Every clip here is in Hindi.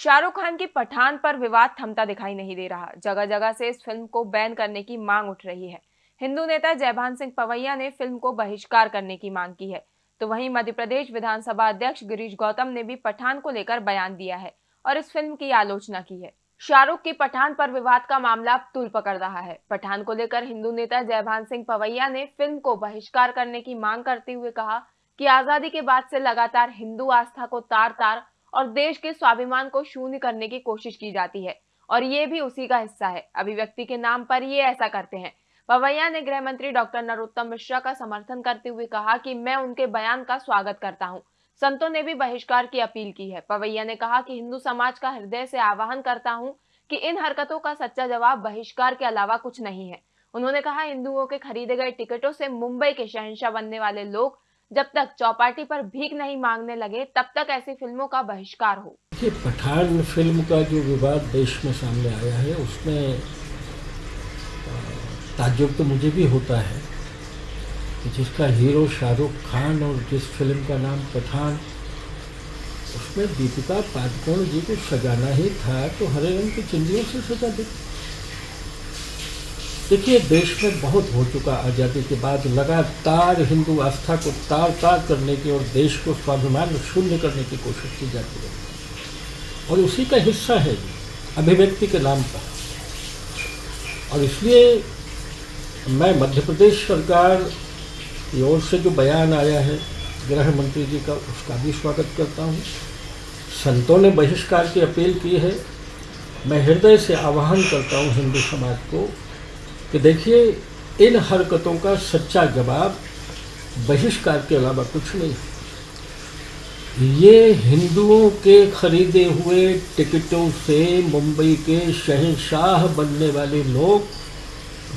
शाहरुख खान की पठान पर विवाद थमता दिखाई नहीं दे रहा। जगह जगह से इस फ़िल्म को बैन करने की मांग उठ रही है। हिंदू नेता जयभान सिंह पवैया ने फ़िल्म को बहिष्कार करने की मांग की है। तो वहीं मध्य प्रदेश विधानसभा अध्यक्ष गिरीश गौतम ने भी पठान को लेकर बयान दिया है और इस फ़िल्म की आलोचना की है। शाहरुख की पठान पर विवाद का मामला तुल पकड़ रहा है। पठान को लेकर हिंदू नेता जयभान सिंह पवैया ने फ़िल्म को बहिष्कार करने की मांग करते हुए कहा कि आज़ादी के बाद से लगातार हिंदू आस्था को तार तार और देश के स्वाभिमान को शून्य करने की कोशिश की जाती है। और ये भी उसी का हिस्सा है। अभिव्यक्ति के नाम पर ये ऐसा करते हैं। पवैया ने गृह मंत्री डॉक्टर नरोत्तम मिश्रा का समर्थन करते हुए कहा कि मैं उनके बयान का स्वागत करता हूँ। संतों ने भी बहिष्कार की अपील की है। पवैया ने कहा कि हिंदू समाज का हृदय से आह्वान करता हूँ कि इन हरकतों का सच्चा जवाब बहिष्कार के अलावा कुछ नहीं है। उन्होंने कहा, हिंदुओं के खरीदे गए टिकटों से मुंबई के शहनशाह बनने वाले लोग जब तक चौपाटी पर भीख नहीं मांगने लगे, तब तक ऐसी फ़िल्मों का बहिष्कार हो। पठान फ़िल्म का जो विवाद देश में सामने आया है, उसमें ताज्जुब तो मुझे भी होता है जिसका हीरो शाहरुख खान और जिस फ़िल्म का नाम पठान, उसमें दीपिका पादुकोण जी को सजाना ही था तो हरे रंग की चिंदियों से सजा दी। देखिए, देश में बहुत हो चुका आज़ादी के बाद लगातार हिंदू आस्था को तार तार करने की और देश को स्वाभिमान शून्य करने की कोशिश की जाती है। और उसी का हिस्सा है अभिव्यक्ति के नाम पर। और इसलिए मैं मध्य प्रदेश सरकार की ओर से जो बयान आया है, गृह मंत्री जी का, उसका भी स्वागत करता हूँ। संतों ने बहिष्कार की अपील की है। मैं हृदय से आह्वान करता हूँ हिंदू समाज को कि देखिए, इन हरकतों का सच्चा जवाब बहिष्कार के अलावा कुछ नहीं ये हिंदुओं के खरीदे हुए टिकटों से मुंबई के शहनशाह बनने वाले लोग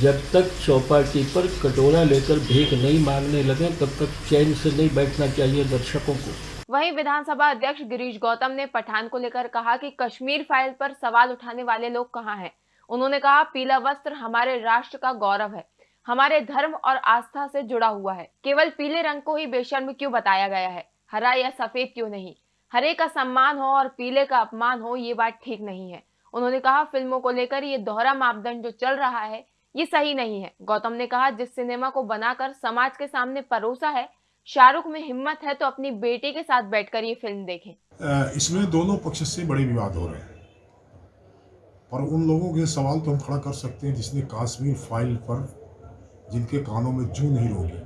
जब तक चौपाटी पर कटोरा लेकर भीख नहीं मांगने लगे, तब तक चैन से नहीं बैठना चाहिए दर्शकों को। वहीं विधानसभा अध्यक्ष गिरीश गौतम ने पठान को लेकर कहा कि कश्मीर फ़ाइल पर सवाल उठाने वाले लोग कहाँ हैं? उन्होंने कहा, पीला वस्त्र हमारे राष्ट्र का गौरव है। हमारे धर्म और आस्था से जुड़ा हुआ है। केवल पीले रंग को ही बेशर्म क्यों बताया गया है? हरा या सफ़ेद क्यों नहीं? हरे का सम्मान हो और पीले का अपमान हो, ये बात ठीक नहीं है। उन्होंने कहा, फ़िल्मों को लेकर ये दोहरा मापदंड जो चल रहा है, ये सही नहीं है। गौतम ने कहा, जिस सिनेमा को बनाकर समाज के सामने परोसा है, शाहरुख में हिम्मत है तो अपनी बेटी के साथ बैठकर ये फ़िल्म देखें। इसमें दोनों पक्ष से बड़े विवाद हो रहे हैं। पर उन लोगों के सवाल तो हम खड़ा कर सकते हैं जिसने काश्मीर फ़ाइल पर, जिनके कानों में जू नहीं होगी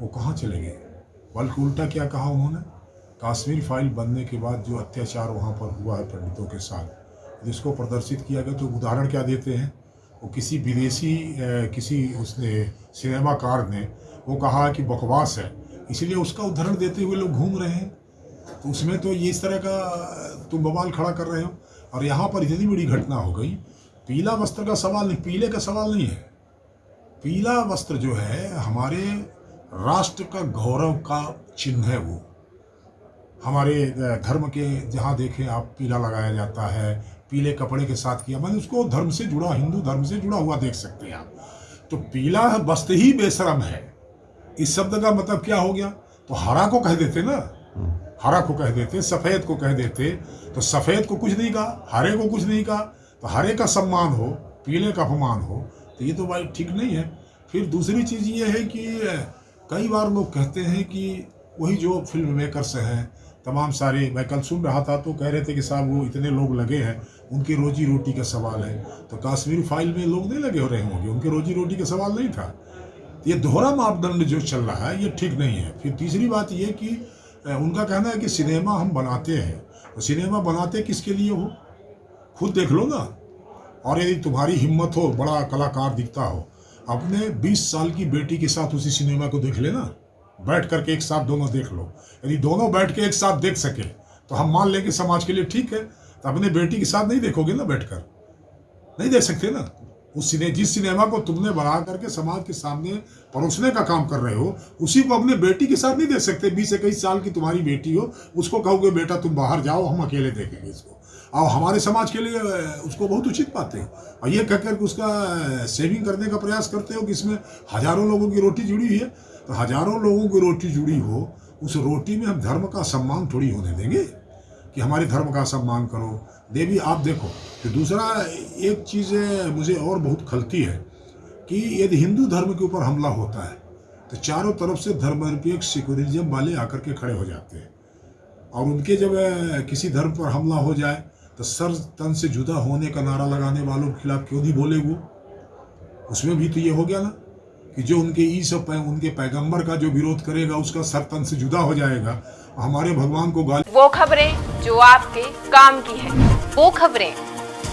वो कहाँ चले गए? बल्कि उल्टा क्या कहा उन्होंने? काश्मीर फ़ाइल बनने के बाद जो अत्याचार वहाँ पर हुआ है पंडितों के साथ, जिसको प्रदर्शित किया गया तो उदाहरण क्या देते हैं? वो किसी विदेशी किसी उसने, सिनेमाकार ने, वो कहा कि बकवास है। इसलिए उसका उदाहरण देते हुए लोग घूम रहे हैं। तो उसमें तो ये इस तरह का तुम बवाल खड़ा कर रहे हो। और यहाँ पर इतनी बड़ी घटना हो गई, पीला वस्त्र का सवाल नहीं, पीले का सवाल नहीं है। पीला वस्त्र जो है, हमारे राष्ट्र का गौरव का चिन्ह है वो। हमारे धर्म के जहाँ देखें आप, पीला लगाया जाता है, पीले कपड़े के साथ किया, मैंने उसको धर्म से जुड़ा, हिंदू धर्म से जुड़ा हुआ देख सकते हैं आप। तो पीला वस्त्र ही बेशरम है। इस शब्द का मतलब क्या हो गया? तो हरा को कह देते ना। हरा को कह देते, सफ़ेद को कह देते तो सफ़ेद को कुछ नहीं कहा, हरे को कुछ नहीं कहा तो हरे का सम्मान हो, पीले का अपमान हो तो ये तो भाई ठीक नहीं है। फिर दूसरी चीज़ ये है कि, कई बार लोग कहते हैं कि वही जो फ़िल्म मेकर्स हैं, तमाम सारे, मैं कल सुन रहा था तो कह रहे थे कि साहब वो इतने लोग लगे हैं, उनकी रोजी रोटी का सवाल है। तो कश्मीर फ़ाइल में लोग नहीं लगे हो रहे होंगे, उनकी रोजी रोटी का सवाल नहीं था। ये दोहरा मापदंड जो चल रहा है, ये ठीक नहीं है। फिर तीसरी बात ये कि उनका कहना है कि सिनेमा हम बनाते हैं। तो सिनेमा बनाते किसके लिए हो? खुद देख लो ना। और यदि तुम्हारी हिम्मत हो, बड़ा कलाकार दिखता हो, अपने 20 साल की बेटी के साथ उसी सिनेमा को देख लेना। बैठ करके एक साथ दोनों देख लो। यदि दोनों बैठ के एक साथ देख सके तो हम मान लें कि समाज के लिए ठीक है। तो अपने बेटी के साथ नहीं देखोगे ना बैठकर? नहीं देख सकते ना? उस सिने, जिस सिनेमा को तुमने बना करके समाज के सामने परोसने का काम कर रहे हो, उसी को अपने बेटी के साथ नहीं देख सकते। बीस इक्कीस साल की तुम्हारी बेटी हो, उसको कहोगे, बेटा, तुम बाहर जाओ, हम अकेले देखेंगे इसको। और हमारे समाज के लिए उसको बहुत उचित पाते हो। और ये कह करके उसका सेविंग करने का प्रयास करते हो कि इसमें हज़ारों लोगों की रोटी जुड़ी हुई है। तो हज़ारों लोगों की रोटी जुड़ी हो, उस रोटी में हम धर्म का सम्मान थोड़ी होने देंगे। कि हमारे धर्म का सम्मान करो। देवी, आप देखो तो दूसरा एक चीज़ मुझे और बहुत खलती है कि यदि हिंदू धर्म के ऊपर हमला होता है तो चारों तरफ़ से धर्मनिरपेक्ष सेकुलरिज्म वाले आकर के खड़े हो जाते हैं। और उनके जब किसी धर्म पर हमला हो जाए तो सर तन से जुदा होने का नारा लगाने वालों के खिलाफ क्यों नहीं बोले वो? उसमें भी तो ये हो गया ना कि जो उनके ई सब उनके पैगंबर का जो विरोध करेगा, उसका सर तन से जुदा हो जाएगा। हमारे भगवान को गाली वो खबरें जो आपके काम की है। वो खबरें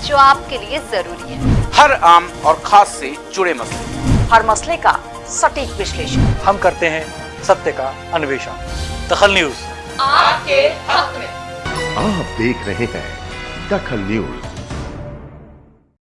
जो आपके लिए ज़रूरी है। हर आम और खास से जुड़े मसले। हर मसले का सटीक विश्लेषण। हम करते हैं सत्य का अन्वेषण। दखल न्यूज़। आपके हक में। आप देख रहे हैं दखल न्यूज़।